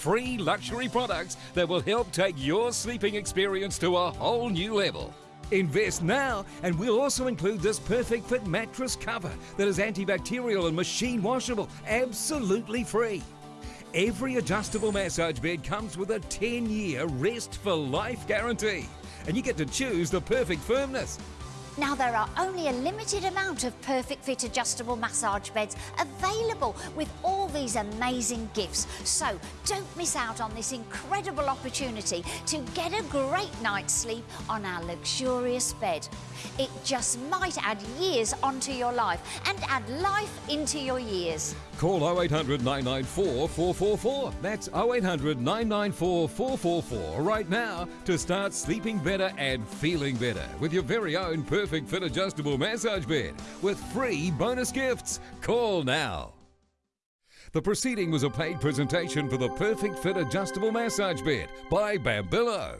Free luxury products that will help take your sleeping experience to a whole new level. Invest now, and we'll also include this perfect fit mattress cover that is antibacterial and machine washable, absolutely free. Every adjustable massage bed comes with a 10 year rest for life guarantee, and you get to choose the perfect firmness. Now there are only a limited amount of perfect fit adjustable massage beds available with all these amazing gifts. So don't miss out on this incredible opportunity to get a great night's sleep on our luxurious bed. It just might add years onto your life and add life into your years. Call 0800 994 444. That's 0800 994 444 right now to start sleeping better and feeling better with your very own perfect fit adjustable massage bed with free bonus gifts. Call now. The proceeding was a paid presentation for the Perfect Fit Adjustable Massage Bed by Bambillo.